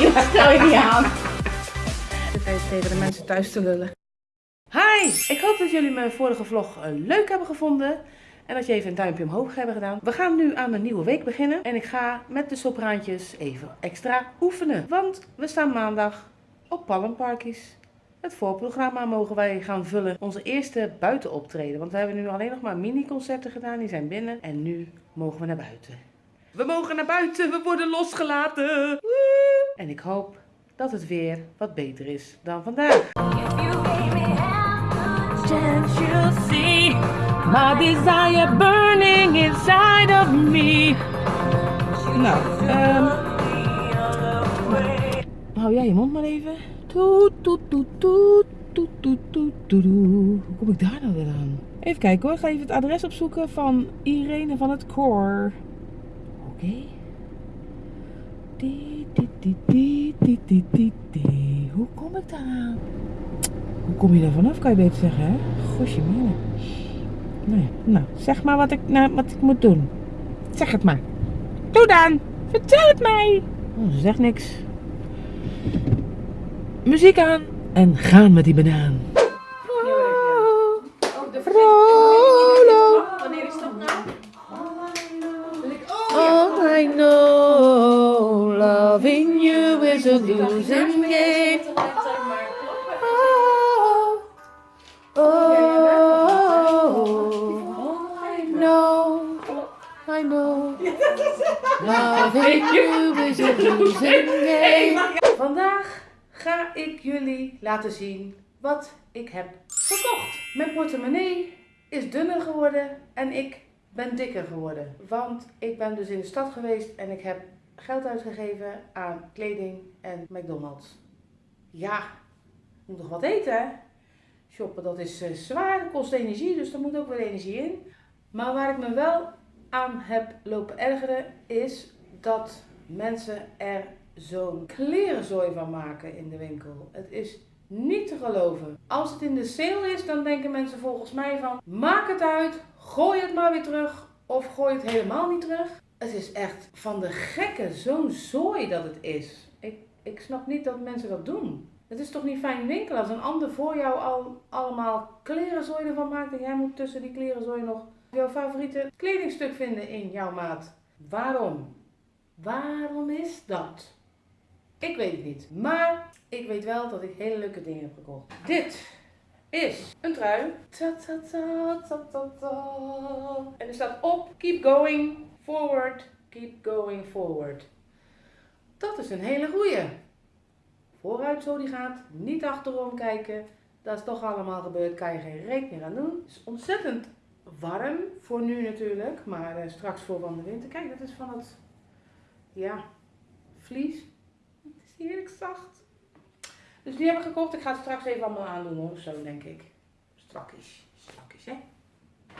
joh, stel je niet aan. Zit even tegen de mensen thuis te lullen. Hi, ik hoop dat jullie mijn vorige vlog eh, leuk hebben gevonden. En dat je even een duimpje omhoog hebben gedaan. We gaan nu aan mijn nieuwe week beginnen. En ik ga met de sopraantjes even extra oefenen. Want we staan maandag op Palmparkies. Het voorprogramma mogen wij gaan vullen. Onze eerste buitenoptreden. Want we hebben nu alleen nog maar mini-concerten gedaan. Die zijn binnen. En nu mogen we naar buiten. We mogen naar buiten. We worden losgelaten. Woe! En ik hoop dat het weer wat beter is dan vandaag. Nou, ehm, hou jij je mond maar even. Toet, toet, toet, toet, toet, toet, toet. Hoe kom ik daar nou weer aan? Even kijken hoor, ga even het adres opzoeken van Irene van het Koor. Oké. Die hoe kom ik daar aan? Hoe kom je daar vanaf, kan je beter zeggen, hè? Gosje mine. Nou nou, zeg maar wat ik, nou, wat ik moet doen. Zeg het maar. Doe dan. Vertel het mij. Oh, ze zegt niks. Muziek aan en gaan met die banaan. Vandaag ga ik jullie laten zien wat ik heb gekocht. Mijn portemonnee is dunner geworden en ik ben dikker geworden. Want ik ben dus in de stad geweest en ik heb geld uitgegeven aan kleding en McDonald's. Ja, moet nog wat eten hè? Shoppen dat is eh, zwaar, kost energie, dus er moet ook weer energie in. Maar waar ik me wel aan heb lopen ergeren is dat mensen er zo'n klerenzooi van maken in de winkel. Het is niet te geloven. Als het in de sale is, dan denken mensen volgens mij van maak het uit, gooi het maar weer terug of gooi het helemaal niet terug. Het is echt van de gekke zo'n zooi dat het is. Ik, ik snap niet dat mensen dat doen. Het is toch niet fijn winkelen als een ander voor jou al allemaal klerenzooi ervan maakt en jij moet tussen die klerenzooi nog jouw favoriete kledingstuk vinden in jouw maat. Waarom? Waarom is dat? Ik weet het niet. Maar ik weet wel dat ik hele leuke dingen heb gekocht. Dit is een trui. Ta -ta -ta. En er staat op: Keep going forward. Keep going forward. Dat is een hele goeie. Vooruit zo die gaat. Niet achterom kijken. Dat is toch allemaal gebeurd. Kan je geen reet meer aan doen. Het is ontzettend warm. Voor nu natuurlijk. Maar eh, straks voor van de winter. Kijk, dat is van het. Ja, vlies. Heerlijk zacht. Dus die heb ik gekocht. Ik ga het straks even allemaal aandoen hoor. Zo denk ik. Strakjes. Strakjes hè.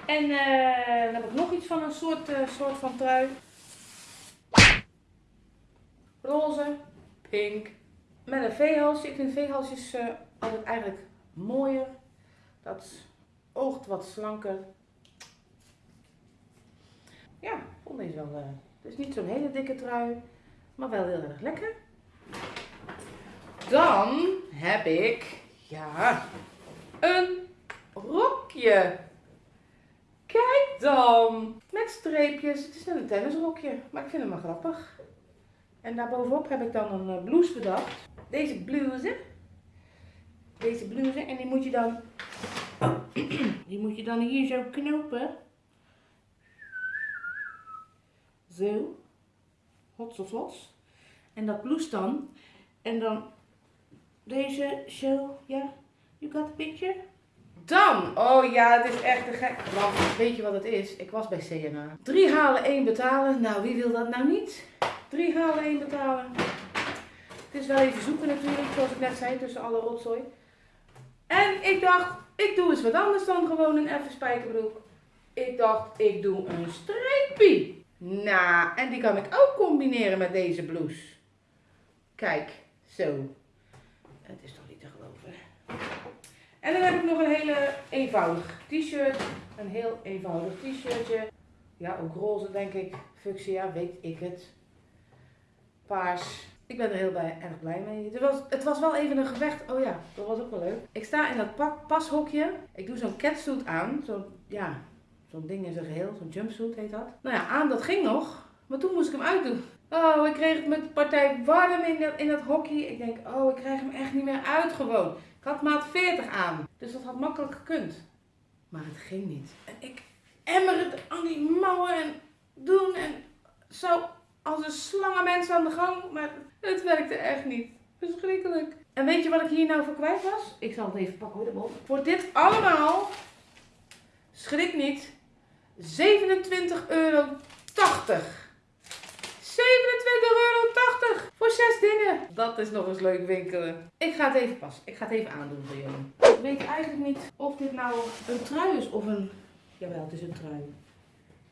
En eh, dan heb ik nog iets van een soort, eh, soort van trui. Roze. Pink. Met een veehalsje. Ik vind veehalsjes uh, altijd eigenlijk mooier. Dat oogt wat slanker. Ja, vond deze wel. Het is niet zo'n hele dikke trui. Maar wel heel erg lekker. Dan heb ik, ja, een rokje. Kijk dan. Met streepjes. Het is net een tennisrokje, maar ik vind hem wel grappig. En daarbovenop heb ik dan een eh, blouse bedacht. Deze blouse. Deze blouse. En die moet je dan, die moet je dan hier zo knopen. Zo. Hots of. En dat blouse dan. En dan deze show, ja, you got the picture? Dan, oh ja, het is echt een gek. Want weet je wat het is? Ik was bij CNA. Drie halen, één betalen. Nou, wie wil dat nou niet? Drie halen, één betalen. Het is wel even zoeken natuurlijk, zoals ik net zei, tussen alle rotzooi. En ik dacht, ik doe eens wat anders dan gewoon een effe spijkerbroek. Ik dacht, ik doe een streepie. Nou, en die kan ik ook combineren met deze blouse. Kijk, zo. Het is toch niet te geloven. En dan heb ik nog een hele eenvoudig t-shirt. Een heel eenvoudig t-shirtje. Ja, ook roze denk ik. Fuchsia, weet ik het. Paars. Ik ben er heel bij, erg blij mee. Het was, het was wel even een gevecht. Oh ja, dat was ook wel leuk. Ik sta in dat pashokje. Ik doe zo'n catsuit aan. Zo'n, ja, zo'n ding in zijn geheel. Zo'n jumpsuit heet dat. Nou ja, aan dat ging nog. Maar toen moest ik hem uitdoen. Oh, ik kreeg het met de partij warm in dat, in dat hockey. Ik denk, oh, ik krijg hem echt niet meer uit gewoon. Ik had maat 40 aan. Dus dat had makkelijk gekund. Maar het ging niet. En ik emmer het aan die mouwen en doen en zo als een slangenmens aan de gang. Maar het werkte echt niet. Verschrikkelijk. En weet je wat ik hier nou voor kwijt was? Ik zal het even pakken hoor, de bol. Voor dit allemaal, schrik niet, 27,80 euro. 27,80 euro voor zes dingen. Dat is nog eens leuk winkelen. Ik ga het even pas. Ik ga het even aandoen voor jullie. Ik weet eigenlijk niet of dit nou een trui is of een... Jawel, het is een trui.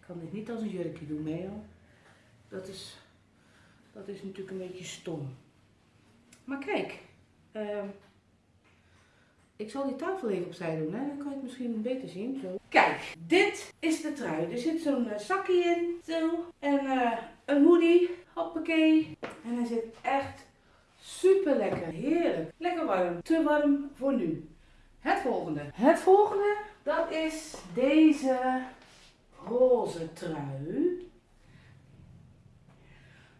Ik kan dit niet als een jurkje doen, Meo. Dat is, dat is natuurlijk een beetje stom. Maar kijk. Uh, ik zal die tafel even opzij doen, hè? dan kan je het misschien beter zien. Zo. Kijk, dit is de trui. Er zit zo'n uh, zakje in, zo. En uh, een hoodie, hoppakee. En hij zit echt super lekker, heerlijk. Lekker warm, te warm voor nu. Het volgende. Het volgende, dat is deze roze trui.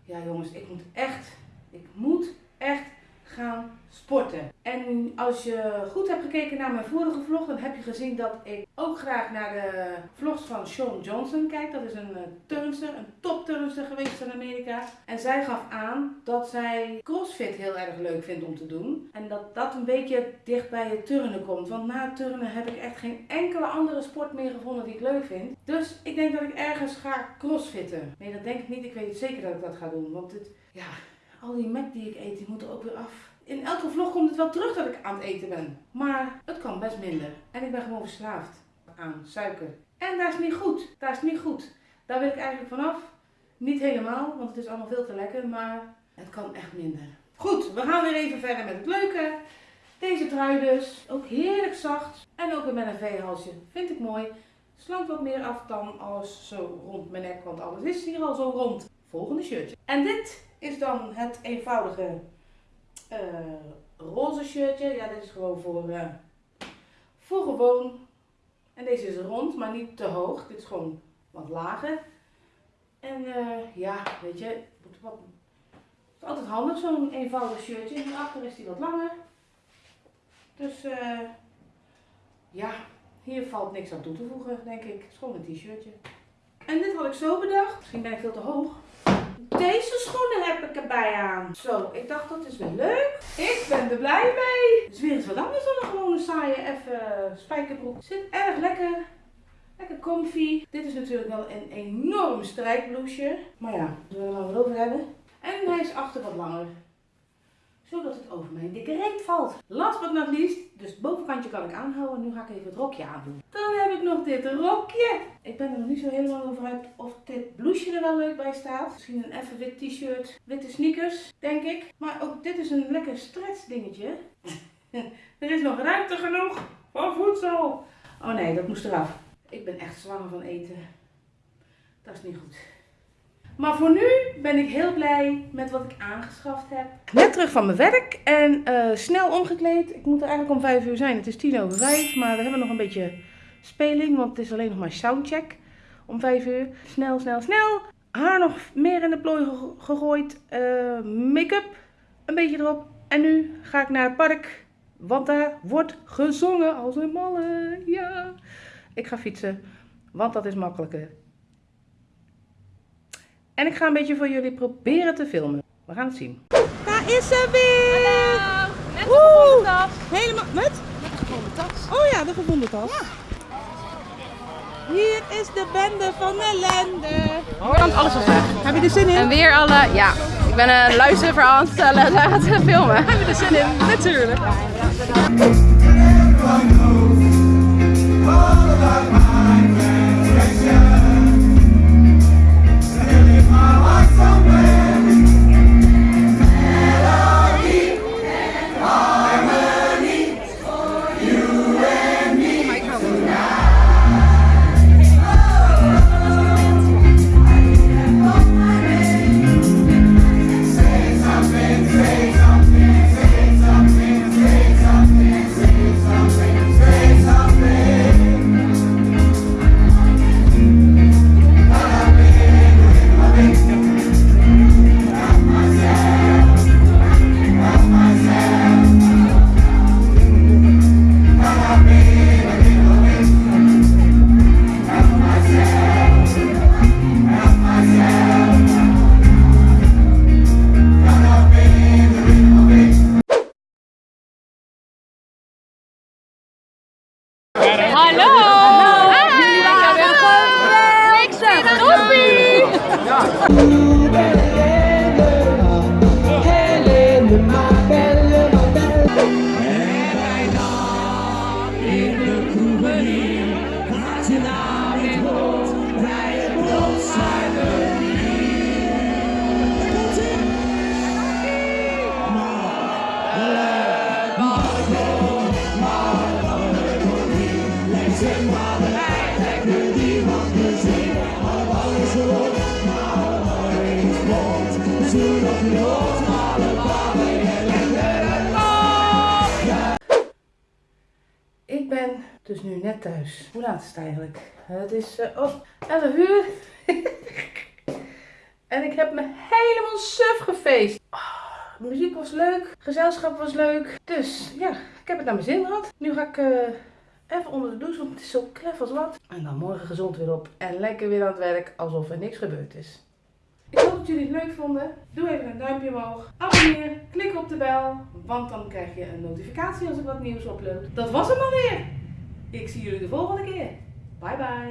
Ja jongens, ik moet echt, ik moet echt gaan sporten. En als je goed hebt gekeken naar mijn vorige vlog, dan heb je gezien dat ik ook graag naar de vlogs van Sean Johnson kijk. Dat is een eh, turnster, een topturnster geweest in Amerika. En zij gaf aan dat zij crossfit heel erg leuk vindt om te doen. En dat dat een beetje dicht bij het turnen komt. Want na turnen heb ik echt geen enkele andere sport meer gevonden die ik leuk vind. Dus ik denk dat ik ergens ga crossfitten. Nee, dat denk ik niet. Ik weet zeker dat ik dat ga doen. Want het, ja, al die Mac die ik eet, die moeten ook weer af. In elke vlog komt het wel terug dat ik aan het eten ben. Maar het kan best minder. En ik ben gewoon verslaafd aan suiker. En dat is niet goed. Dat is niet goed. Daar wil ik eigenlijk vanaf. Niet helemaal, want het is allemaal veel te lekker. Maar het kan echt minder. Goed, we gaan weer even verder met het leuke. Deze trui dus. Ook heerlijk zacht. En ook met een V-halsje. Vind ik mooi. Slank wat meer af dan alles zo rond mijn nek. Want alles is hier al zo rond. Volgende shirtje. En dit is dan het eenvoudige uh, roze shirtje. Ja, dit is gewoon voor, uh, voor gewoon. En deze is rond, maar niet te hoog. Dit is gewoon wat lager. En uh, ja, weet je, het is altijd handig zo'n eenvoudig shirtje. Hierachter is die wat langer. Dus ja, hier valt niks aan toe te voegen, denk ik. Het is gewoon een t-shirtje. En dit had ik zo bedacht. Misschien ben ik veel te hoog. Deze schoenen heb ik erbij aan. Zo, ik dacht dat is weer leuk. Ik ben er blij mee. Het is weer eens wat anders dan een gewone saaie even spijkerbroek. Zit erg lekker. Lekker comfy. Dit is natuurlijk wel een enorm strijkbloesje. Maar ja, we zullen wel wat over hebben. En hij is achter wat langer zodat het over mijn dikke reet valt. Last but not least, dus het bovenkantje kan ik aanhouden. Nu ga ik even het rokje aandoen. Dan heb ik nog dit rokje. Ik ben er nog niet zo helemaal over uit of dit blouseje er wel leuk bij staat. Misschien een even wit t-shirt, witte sneakers, denk ik. Maar ook dit is een lekker stretch dingetje. er is nog ruimte genoeg voor voedsel. Oh nee, dat moest eraf. Ik ben echt zwanger van eten. Dat is niet goed. Maar voor nu ben ik heel blij met wat ik aangeschaft heb. Net terug van mijn werk en uh, snel omgekleed. Ik moet er eigenlijk om 5 uur zijn. Het is tien over 5, maar we hebben nog een beetje speling, want het is alleen nog maar soundcheck om 5 uur. Snel, snel, snel. Haar nog meer in de plooi gegooid. Uh, Make-up een beetje erop. En nu ga ik naar het park, want daar wordt gezongen als een malle. Ja, ik ga fietsen, want dat is makkelijker. En ik ga een beetje voor jullie proberen te filmen. We gaan het zien. Daar is ze weer! Hallo! Net een gevonden tas. Helemaal, met? Net een gevonden tas. Oh ja, de gevonden tas. Ja. Hier is de bende van ellende. Oh, kan alles wel zeggen. Heb je er zin in? En weer alle, ja. Ik ben een luisterverhaal aan het gaat het filmen. Heb je er zin in? Natuurlijk. Ik ben dus nu net thuis. Hoe laat is het eigenlijk? Het is eh, oh, 11 uur. en ik heb me helemaal suf gefeest. Ah, muziek was leuk. Gezelschap was leuk. Dus ja, ik heb het naar mijn zin gehad. Nu ga ik eh, even onder de douche, want het is zo klef als wat. En dan morgen gezond weer op. En lekker weer aan het werk, alsof er niks gebeurd is. Dat jullie het leuk vonden. Doe even een duimpje omhoog. Abonneer. Klik op de bel. Want dan krijg je een notificatie als ik wat nieuws upload. Dat was hem alweer. Ik zie jullie de volgende keer. Bye bye.